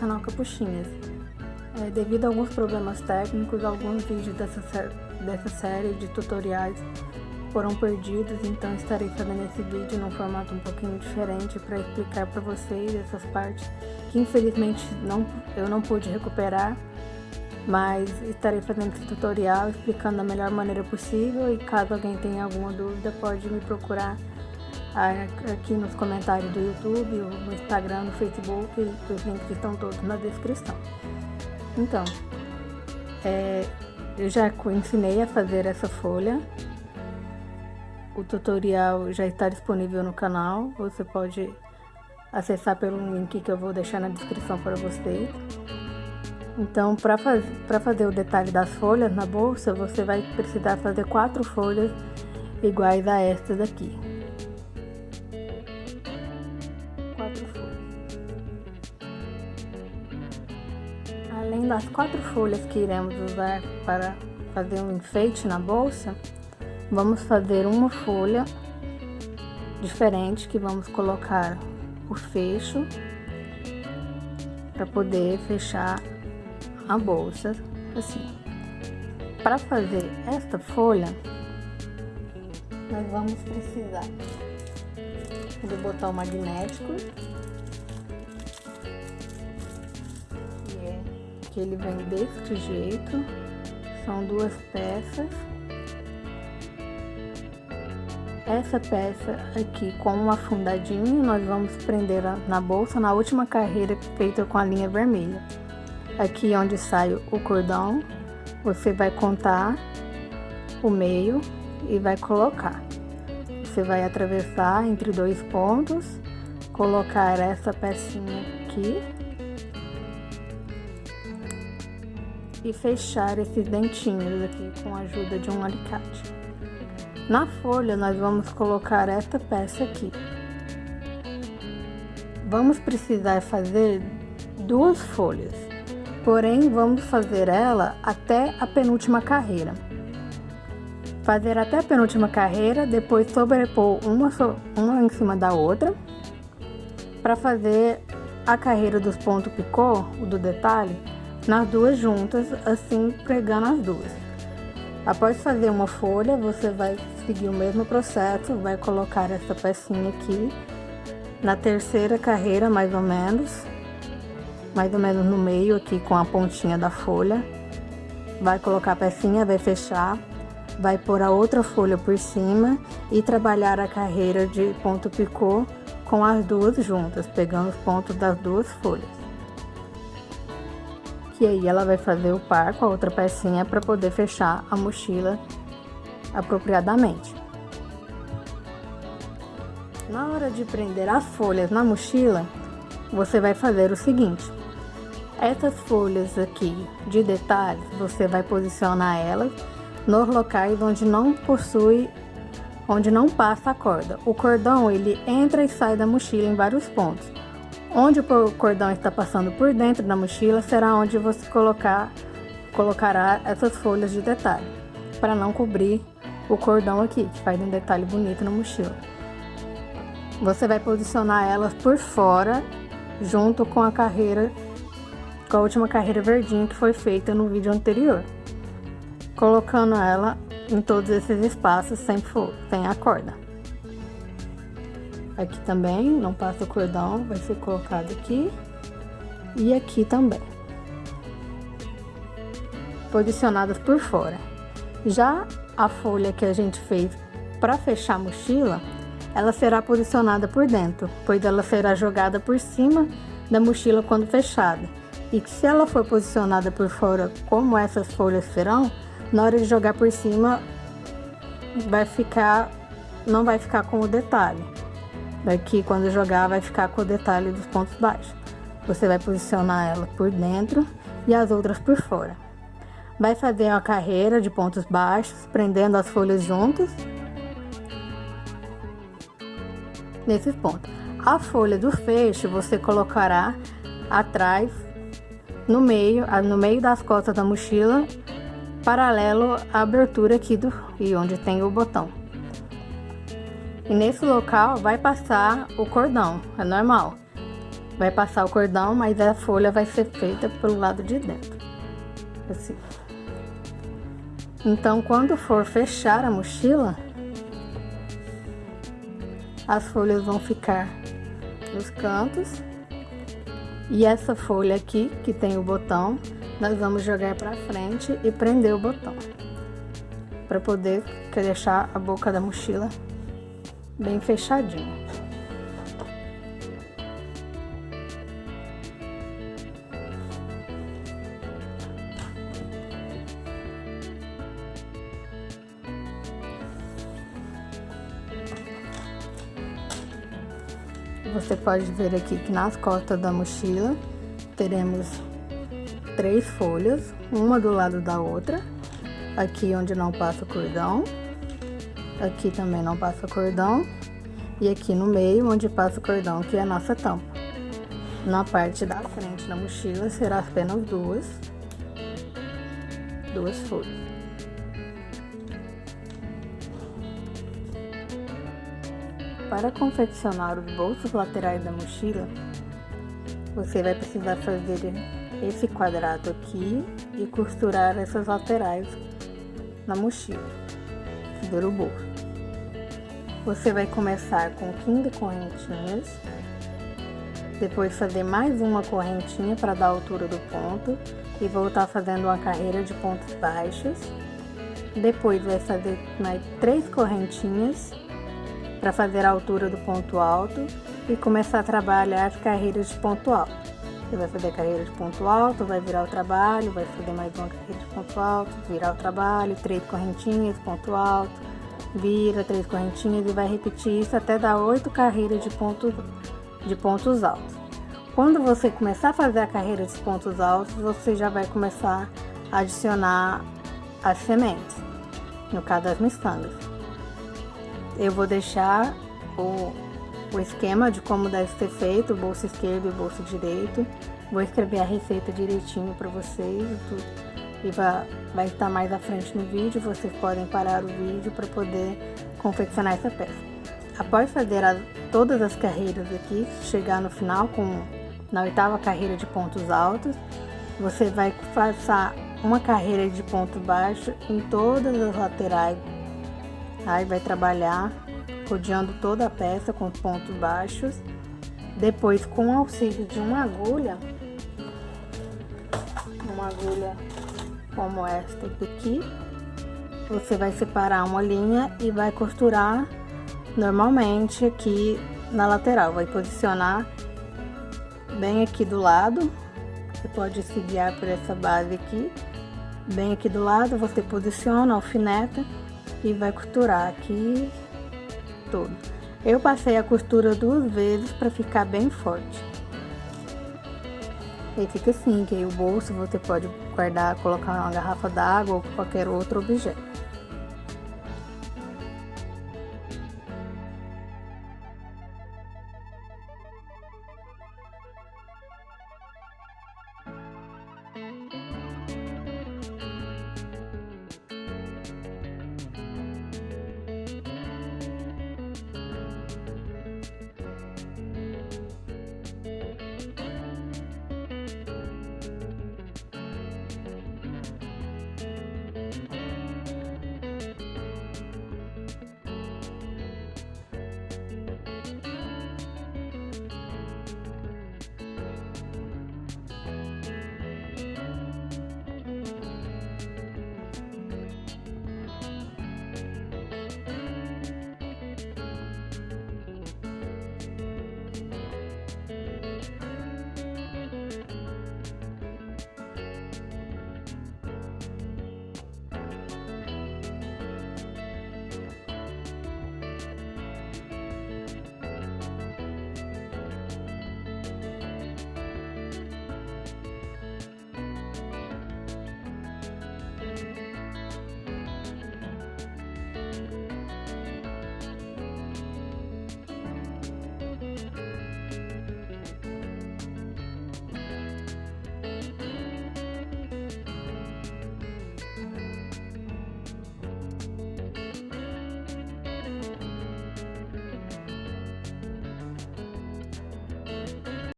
canal Capuchinhas. É, devido a alguns problemas técnicos, alguns vídeos dessa, dessa série de tutoriais foram perdidos, então estarei fazendo esse vídeo num formato um pouquinho diferente para explicar para vocês essas partes que infelizmente não, eu não pude recuperar, mas estarei fazendo esse tutorial explicando da melhor maneira possível e caso alguém tenha alguma dúvida pode me procurar aqui nos comentários do YouTube, no Instagram, no Facebook, os links estão todos na descrição. Então, é, eu já ensinei a fazer essa folha, o tutorial já está disponível no canal, você pode acessar pelo link que eu vou deixar na descrição para vocês. Então, para faz, fazer o detalhe das folhas na bolsa, você vai precisar fazer quatro folhas iguais a estas daqui. Das quatro folhas que iremos usar para fazer um enfeite na bolsa, vamos fazer uma folha diferente que vamos colocar o fecho para poder fechar a bolsa assim. Para fazer esta folha, nós vamos precisar do botão magnético, que ele vem deste jeito, são duas peças essa peça aqui com um afundadinho, nós vamos prender na bolsa na última carreira feita com a linha vermelha. Aqui onde sai o cordão, você vai contar o meio e vai colocar. Você vai atravessar entre dois pontos, colocar essa pecinha aqui e fechar esses dentinhos aqui com a ajuda de um alicate. Na folha, nós vamos colocar esta peça aqui. Vamos precisar fazer duas folhas, porém vamos fazer ela até a penúltima carreira. Fazer até a penúltima carreira, depois sobrepor uma, uma em cima da outra, para fazer a carreira dos pontos picô, o do detalhe, nas duas juntas, assim pregando as duas. Após fazer uma folha, você vai seguir o mesmo processo, vai colocar essa pecinha aqui na terceira carreira, mais ou menos, mais ou menos no meio aqui com a pontinha da folha. Vai colocar a pecinha, vai fechar, vai pôr a outra folha por cima e trabalhar a carreira de ponto picô com as duas juntas, pegando os pontos das duas folhas que aí ela vai fazer o par com a outra pecinha para poder fechar a mochila apropriadamente. Na hora de prender as folhas na mochila, você vai fazer o seguinte. Essas folhas aqui de detalhes, você vai posicionar elas nos locais onde não possui, onde não passa a corda. O cordão, ele entra e sai da mochila em vários pontos. Onde o cordão está passando por dentro da mochila será onde você colocar, colocará essas folhas de detalhe, para não cobrir o cordão aqui, que faz um detalhe bonito na mochila. Você vai posicionar elas por fora, junto com a carreira, com a última carreira verdinha que foi feita no vídeo anterior. Colocando ela em todos esses espaços sem, sem a corda. Aqui também, não passa o cordão, vai ser colocado aqui. E aqui também. Posicionadas por fora. Já a folha que a gente fez para fechar a mochila, ela será posicionada por dentro, pois ela será jogada por cima da mochila quando fechada. E se ela for posicionada por fora, como essas folhas serão, na hora de jogar por cima, vai ficar, não vai ficar com o detalhe. Daqui, quando jogar, vai ficar com o detalhe dos pontos baixos. Você vai posicionar ela por dentro e as outras por fora. Vai fazer uma carreira de pontos baixos, prendendo as folhas juntas. Nesses pontos. A folha do fecho você colocará atrás, no meio, no meio das costas da mochila, paralelo à abertura aqui do e onde tem o botão. E nesse local vai passar o cordão, é normal. vai passar o cordão, mas a folha vai ser feita pelo lado de dentro. Assim. Então, quando for fechar a mochila, as folhas vão ficar nos cantos. E essa folha aqui, que tem o botão, nós vamos jogar para frente e prender o botão. Para poder deixar a boca da mochila bem fechadinha. Você pode ver aqui que nas costas da mochila teremos três folhas, uma do lado da outra. Aqui onde não passa cordão, aqui também não passa cordão e aqui no meio onde passa o cordão, que é a nossa tampa. Na parte da frente da mochila será apenas duas, duas folhas. Para confeccionar os bolsos laterais da mochila, você vai precisar fazer esse quadrado aqui e costurar essas laterais na mochila do bolso. Você vai começar com 15 correntinhas, depois fazer mais uma correntinha para dar a altura do ponto e voltar fazendo uma carreira de pontos baixos. Depois vai fazer mais três correntinhas para fazer a altura do ponto alto e começar a trabalhar as carreiras de ponto alto. Você vai fazer a carreira de ponto alto, vai virar o trabalho, vai fazer mais uma carreira de ponto alto, virar o trabalho, três correntinhas, ponto alto, vira três correntinhas e vai repetir isso até dar oito carreiras de, ponto, de pontos altos. Quando você começar a fazer a carreira de pontos altos, você já vai começar a adicionar as sementes, no caso das miçangas eu vou deixar o, o esquema de como deve ser feito, bolso esquerdo e bolso direito. Vou escrever a receita direitinho para vocês e vai, vai estar mais à frente no vídeo. Vocês podem parar o vídeo para poder confeccionar essa peça. Após fazer a, todas as carreiras aqui, chegar no final com na oitava carreira de pontos altos, você vai passar uma carreira de ponto baixo em todas as laterais Aí vai trabalhar rodeando toda a peça com pontos baixos. Depois, com o auxílio de uma agulha, uma agulha como esta aqui, você vai separar uma linha e vai costurar normalmente aqui na lateral. Vai posicionar bem aqui do lado. Você pode se guiar por essa base aqui. Bem aqui do lado, você posiciona, alfineta e vai costurar aqui todo. Eu passei a costura duas vezes para ficar bem forte. E fica assim, que aí o bolso você pode guardar, colocar uma garrafa d'água ou qualquer outro objeto.